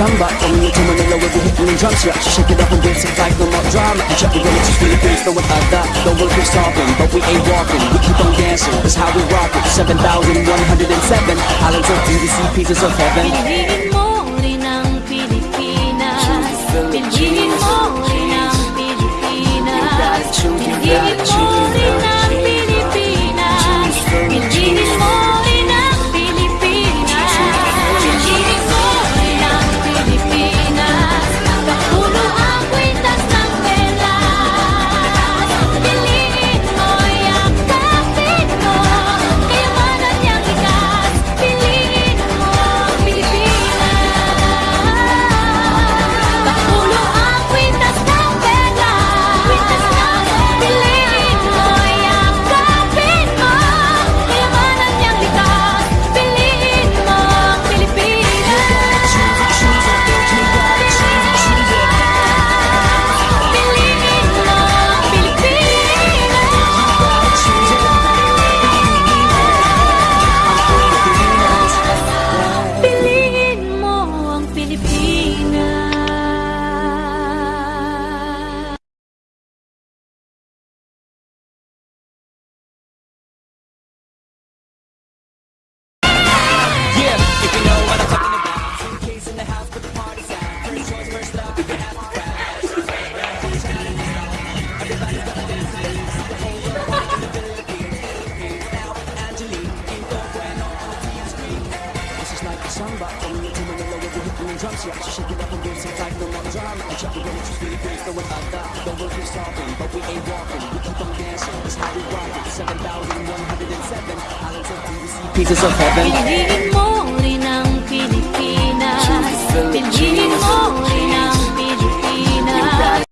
samba From New to Manila we'll be hitting the drums Yeah, she shake it up and dance it like no more drama. And check, we're gonna choose Philippines, no without that Don't work, we're stopping, but we ain't walking We keep on dancing, that's how we rock it. 7,107 Islands of DVC, pieces of heaven From New to Manila, we'll be hitting the drums Yeah, she shake it up and dance it like no more drama And check, we're gonna choose Philippines, no without that Don't work, we're but we ain't walking We keep on dancing, how we rock it 7,107 Islands of DVC, pieces of heaven. Piliin mo rin ang Pilipinas. Piliin mo rin